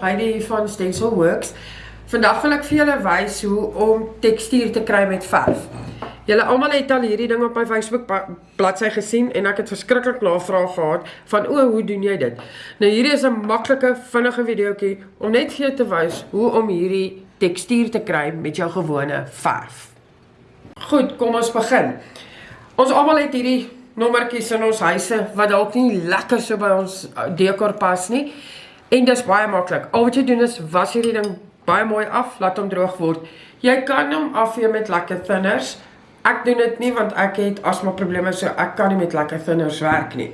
Heidi van Stencil Works. Vandag wil ek vir julle wys hoe om tekstuur te kry met verf. Julle almal het al hierdie ding op my Facebook bladsy gesien en ek het verskriklik navraag gehad van o, hoe doen jy dit? Nou hierdie is 'n maklike, vinnige videoetjie om net vir jou te wys hoe om hierdie tekstuur te kry met jou gewone verf. Goed, kom ons begin. Ons almal het hierdie nommertjies in ons huise wat dalk nie lekker so by ons dekor pas nie. En dis baie maklik. Al wat jy doen is was hierdie ding baie mooi af, laat hom droog word. Jy kan hom afvee met lekker thinners. Ek doen dit nie want ek het asma probleme so ek kan nie met lekker thinners werk nie.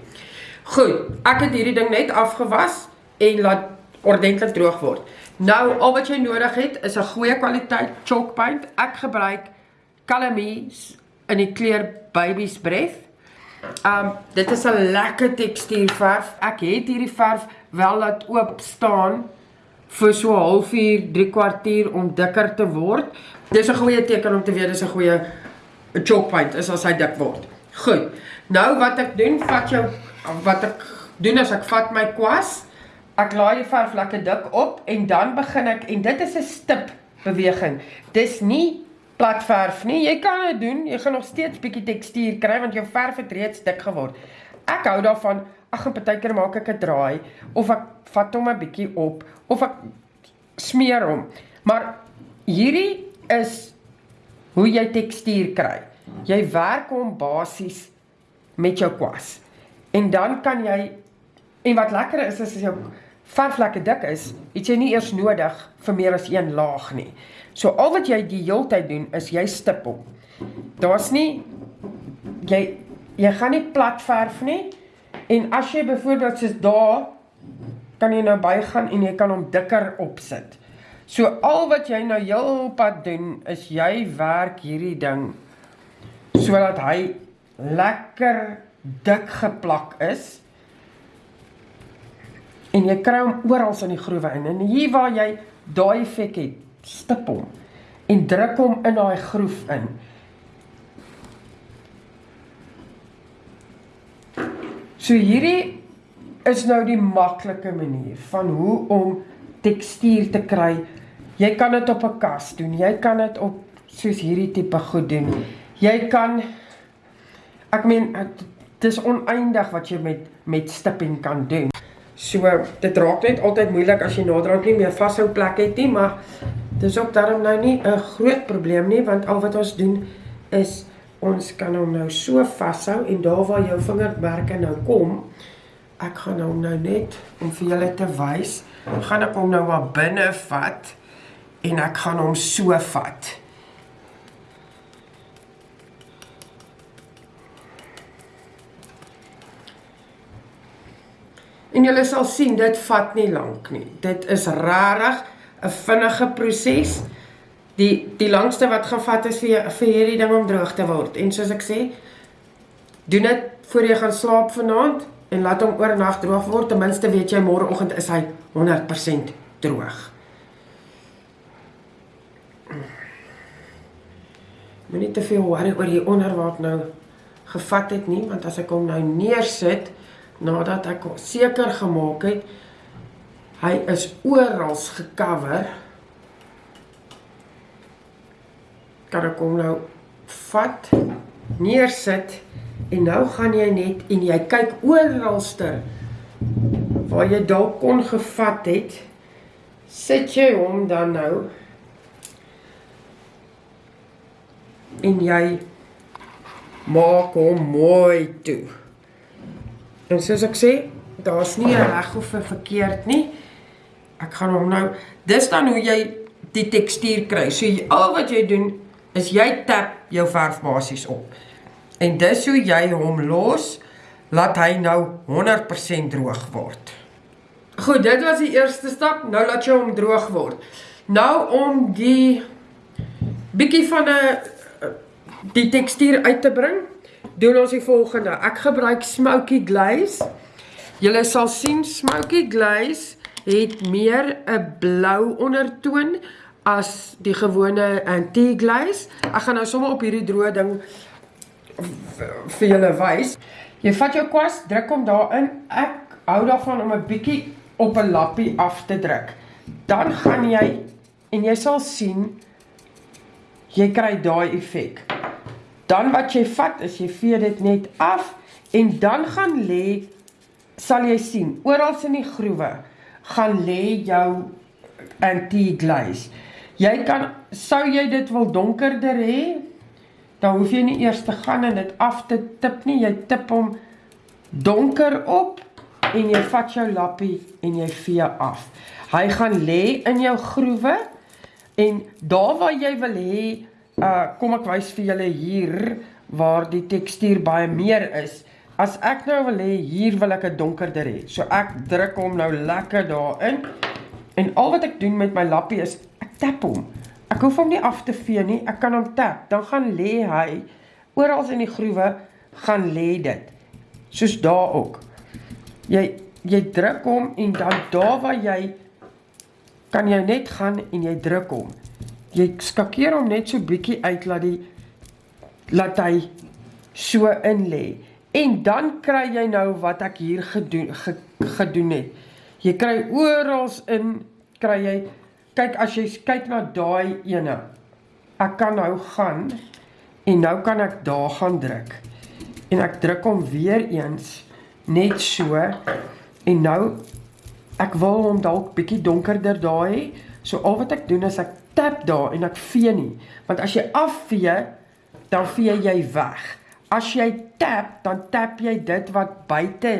Goed, ek het hierdie ding net afgewas en laat ordentlik droog word. Nou al wat jy nodig het is 'n goeie kwaliteit chalk paint. Ek gebruik Calamese in die kleur Baby's Breath. Um dit is 'n lekker tekstuurverf. Ek het hierdie verf wel laat oop staan vir so 'n halfuur, 3 kwartier om dikker te word. Dis 'n goeie teken om te weet dis 'n goeie chalk paint is as hy dik word. Goed. Nou wat ek doen, vat jou wat ek doen is ek vat my kwas, ek laai die verf lekker dik op en dan begin ek en dit is 'n stip beweging. Dis nie plat verf nie. Jy kan dit doen. Jy gaan nog steeds bietjie tekstuur kry want jou verf het reeds dik geword. Ek hou daarvan ag en partykeer maak ek 'n draai of ek vat hom 'n bietjie op of ek smeer hom. Maar hierdie is hoe jy tekstuur kry. Jy werk hom basies met jou kwas. En dan kan jy en wat lekker is is as jou verf lekker dik is, het jy nie eers nodig vir meer as een laag nie. So al wat jy die hele tyd doen is jy stip hom. Daar's nie jy jy gaan nie plat verf nie. En as jy byvoorbeeld soos daar kan jy nou bygaan en jy kan hom dikker opsit. So al wat jy nou heelpad doen is jy werk hierdie ding sodat hy lekker dik geplak is. En jy kry hom oral in die groewe in. En hier waar jy daai effek het, stip hom en druk hom in daai groef in. So hierdie is nou die maklike manier van hoe om tekstuur te kry. Jy kan dit op 'n kas doen. Jy kan dit op soos hierdie tipe goed doen. Jy kan ek meen dit is oneindig wat jy met met stipping kan doen. So dit raak net altyd moeilik as jy naderhand nie meer vashou plek het nie, maar dis ook daarom nou nie 'n groot probleem nie want al wat ons doen is ons kan hom nou so vashou en daar waar jou vingermerke nou kom, ek gaan hom nou net om vir julle te wys, gaan ek hom nou maar binne vat en ek gaan hom so vat. En julle sal sien dit vat nie lank nie. Dit is rarig 'n vinnige proses die die langste wat gevat is vir vir hierdie ding om droog te word. En soos ek sê, doen dit voor jy gaan slaap vanaand en laat hom oornag droog word. Ten minste weet jy môreoggend is hy 100% droog. Moenie te veel worry oor die onderwater nou gevat het nie, want as ek hom nou neersit nadat ek seker gemaak het hy is oral gekover kan ek hom nou vat, neersit en nou gaan jy net en jy kyk oralster waar jy dalk kon gevat het, sit jy hom dan nou en jy maak hom mooi toe. En soos ek sê, daar's nie 'n reg of 'n verkeerd nie. Ek gaan hom nou, dis dan hoe jy die tekstuur kry. So al wat jy doen is jy tap jou verf basies op. En dis hoe jy hom los, laat hy nou 100% droog word. Goed, dit was die eerste stap, nou laat jy hom droog word. Nou om die bietjie van 'n die tekstuur uit te bring, doen ons die volgende. Ek gebruik smoky glaze. Julle sal sien smoky glaze het meer 'n blou ondertoon as die gewone antique glaze. Ek gaan nou sommer op hierdie droë ding vir julle wys. Jy vat jou kwas, druk hom daarin. Ek hou daarvan om 'n bietjie op 'n lappie af te druk. dan gaan jy en jy sal sien jy kry daai effek. Dan wat jy vat is jy vee dit net af en dan gaan lê sal jy sien oral in die groewe gaan lê jou anti-glaze. Jy kan sou jy dit wil donkerder hê, dan hoef jy nie eers te gaan en dit af te tip nie. Jy tip hom donker op en jy vat jou lappie en jy vee af. Hy gaan lê in jou groewe en daar waar jy wil hê, uh kom ek wys vir julle hier waar die tekstuur baie meer is. As ek nou wil hê hier wil ek 'n donkerder hê. So ek druk hom nou lekker daarin. En al wat ek doen met my lappie is tap hom. Ek hoef hom nie af te vee nie. Ek kan hom tap. Dan gaan lê hy oral in die groewe gaan lê dit. Soos daar ook. Jy jy druk hom en dan daar waar jy kan jy net gaan en jy druk hom. Jy skakeer hom net so bietjie uit laat die laat hy so in lê. En dan kry jy nou wat ek hier gedoen ge, gedoen het. Jy kry oral in kry jy kyk as jy kyk na daai ene. Ek kan nou gaan en nou kan ek daar gaan druk. En ek druk hom weer eens net so en nou ek wil hom dalk bietjie donkerder daai so al wat ek doen is ek tap daar en ek vee nie want as jy afvee dan vee jy weg as jy tap dan tap jy dit wat buite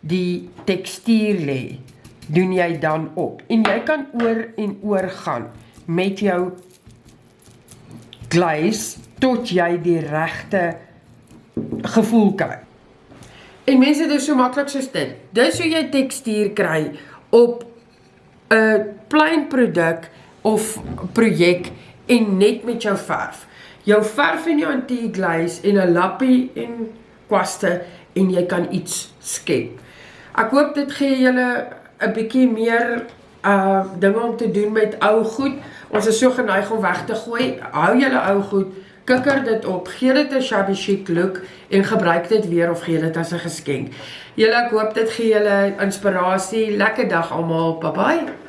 die tekstuur lê doen jy dan op en jy kan oor en oor gaan met jou glaze tot jy die regte gevoel kry En mense dit is so maklik soos dit. Dis hoe jy tekstuur kry op 'n plain produk of projek en net met jou verf. Jou verf en jou anti-glaze en 'n lappie en kwaste en jy kan iets skep. Ek hoop dit gee julle 'n bietjie meer uh dinge om te doen met ou goed. Ons is so geneig om weg te gooi. Hou julle ou goed kikker dit op, gee dit 'n shabby chic look en gebruik dit weer of gee dit as 'n geskenk. Julle ek hoop dit gee julle inspirasie. Lekker dag almal. Bye bye.